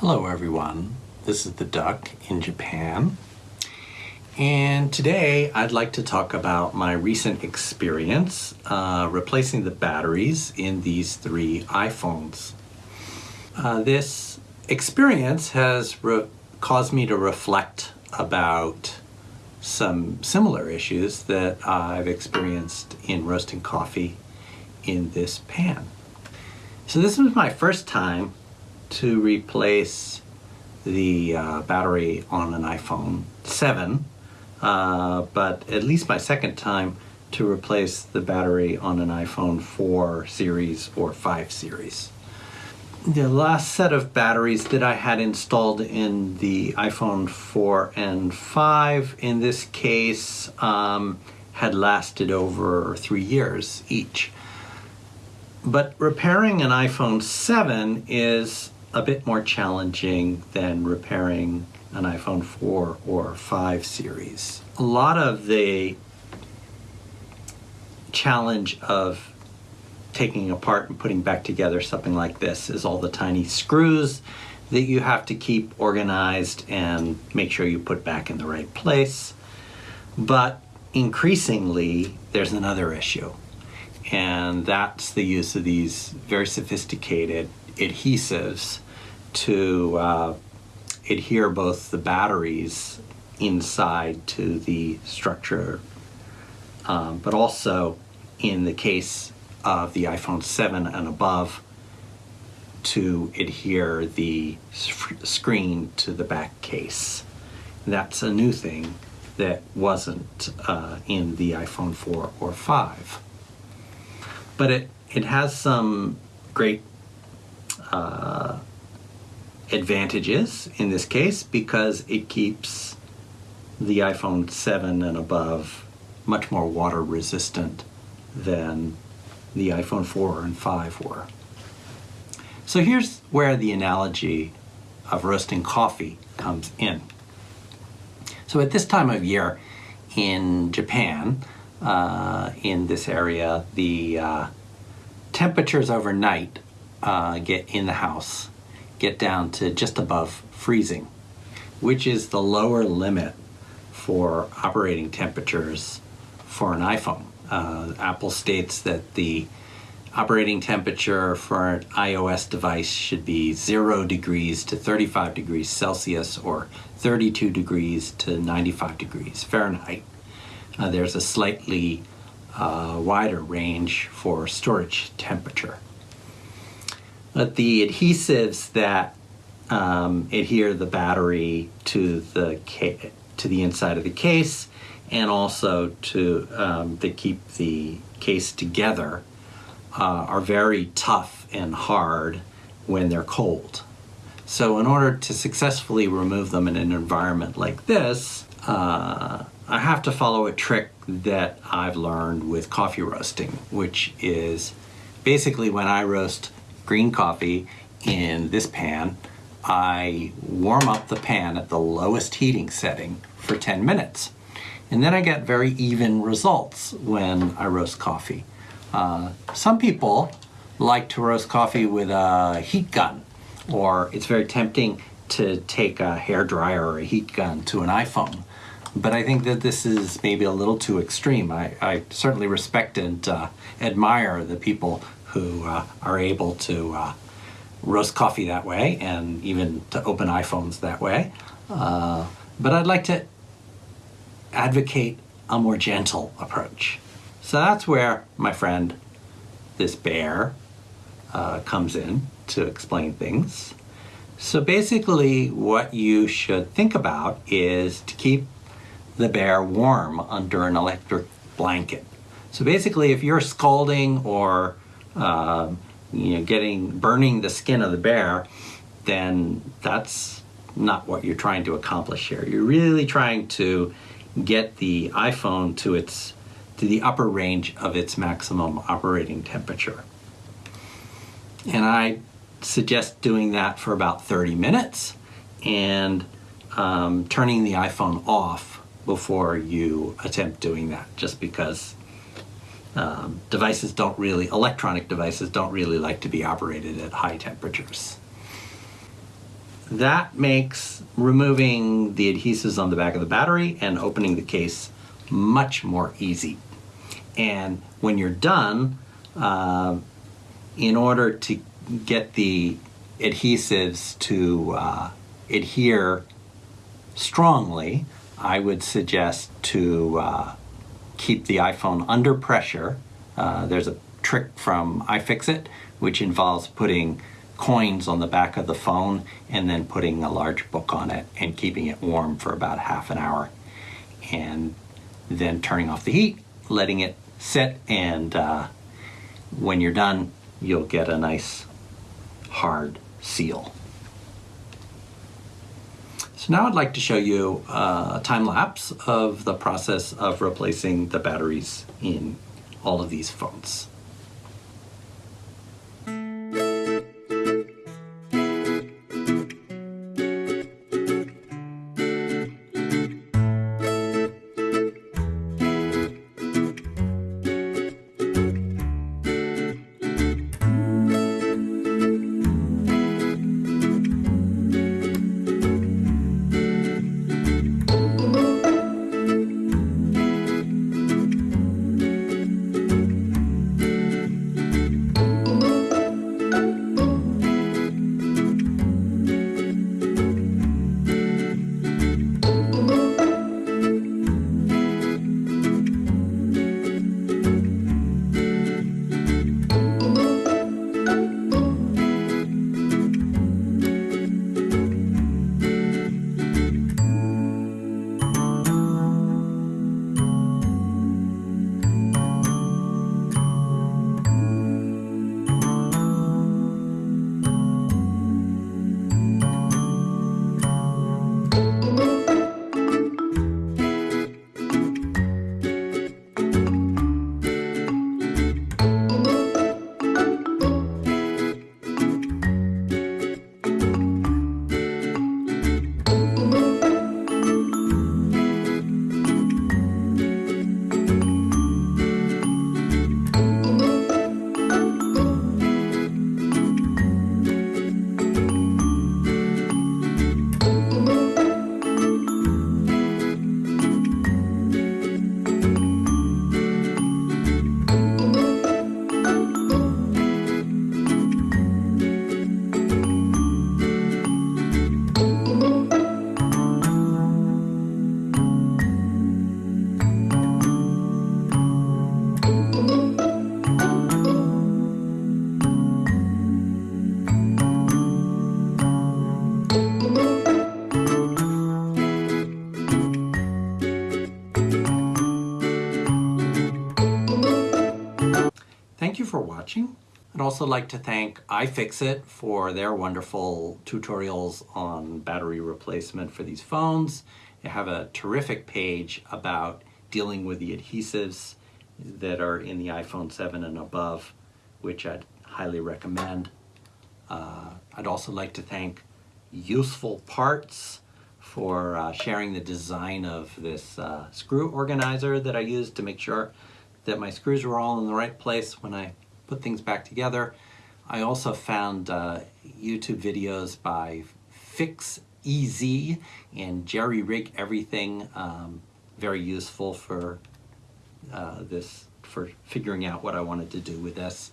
Hello everyone, this is the Duck in Japan and today I'd like to talk about my recent experience uh, replacing the batteries in these three iPhones. Uh, this experience has caused me to reflect about some similar issues that I've experienced in roasting coffee in this pan. So this was my first time to replace the uh, battery on an iPhone 7, uh, but at least my second time to replace the battery on an iPhone 4 series or 5 series. The last set of batteries that I had installed in the iPhone 4 and 5, in this case, um, had lasted over three years each. But repairing an iPhone 7 is a bit more challenging than repairing an iPhone 4 or 5 series. A lot of the challenge of taking apart and putting back together something like this is all the tiny screws that you have to keep organized and make sure you put back in the right place. But increasingly, there's another issue, and that's the use of these very sophisticated adhesives to uh, adhere both the batteries inside to the structure, um, but also in the case of the iPhone 7 and above to adhere the screen to the back case. That's a new thing that wasn't uh, in the iPhone 4 or 5. But it, it has some great uh, advantages in this case because it keeps the iPhone 7 and above much more water resistant than the iPhone 4 and 5 were. So here's where the analogy of roasting coffee comes in. So at this time of year in Japan, uh, in this area, the uh, temperatures overnight uh, get in the house get down to just above freezing, which is the lower limit for operating temperatures for an iPhone. Uh, Apple states that the operating temperature for an iOS device should be 0 degrees to 35 degrees Celsius or 32 degrees to 95 degrees Fahrenheit. Uh, there's a slightly uh, wider range for storage temperature. But the adhesives that um, adhere the battery to the to the inside of the case and also to um, that keep the case together uh, are very tough and hard when they're cold. So in order to successfully remove them in an environment like this, uh, I have to follow a trick that I've learned with coffee roasting, which is basically when I roast green coffee in this pan, I warm up the pan at the lowest heating setting for 10 minutes. And then I get very even results when I roast coffee. Uh, some people like to roast coffee with a heat gun, or it's very tempting to take a hair dryer or a heat gun to an iPhone. But I think that this is maybe a little too extreme. I, I certainly respect and uh, admire the people who uh, are able to uh, roast coffee that way and even to open iPhones that way. Uh, but I'd like to advocate a more gentle approach. So that's where my friend, this bear, uh, comes in to explain things. So basically what you should think about is to keep the bear warm under an electric blanket. So basically if you're scalding or uh, you know, getting burning the skin of the bear, then that's not what you're trying to accomplish here. You're really trying to get the iPhone to its to the upper range of its maximum operating temperature. And I suggest doing that for about 30 minutes and um, turning the iPhone off before you attempt doing that just because um, devices don't really, electronic devices don't really like to be operated at high temperatures. that makes removing the adhesives on the back of the battery and opening the case much more easy. And when you're done, uh, in order to get the adhesives to uh, adhere strongly, I would suggest to uh, keep the iPhone under pressure. Uh, there's a trick from iFixit which involves putting coins on the back of the phone and then putting a large book on it and keeping it warm for about half an hour and then turning off the heat, letting it sit, and uh, when you're done, you'll get a nice hard seal. So now I'd like to show you uh, a time lapse of the process of replacing the batteries in all of these phones. For watching. I'd also like to thank iFixit for their wonderful tutorials on battery replacement for these phones. They have a terrific page about dealing with the adhesives that are in the iPhone 7 and above, which I'd highly recommend. Uh, I'd also like to thank Useful Parts for uh, sharing the design of this uh, screw organizer that I used to make sure that my screws were all in the right place when I put things back together. I also found uh, YouTube videos by Fix EZ and Jerry Rig Everything, um, very useful for uh, this, for figuring out what I wanted to do with this.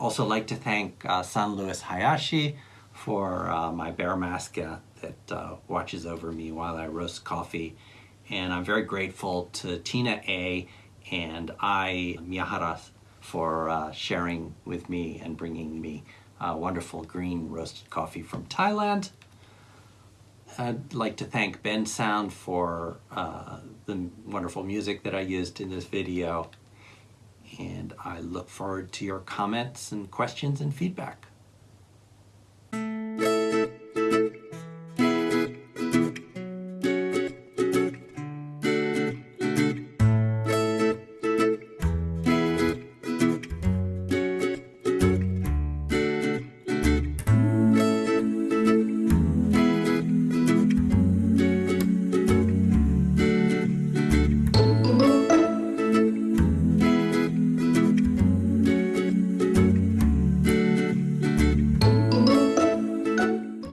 Also like to thank uh, San Luis Hayashi for uh, my bear mask uh, that uh, watches over me while I roast coffee. And I'm very grateful to Tina A and I, Miyahara, for uh, sharing with me and bringing me uh, wonderful green roasted coffee from Thailand. I'd like to thank Bensound for uh, the wonderful music that I used in this video. And I look forward to your comments and questions and feedback.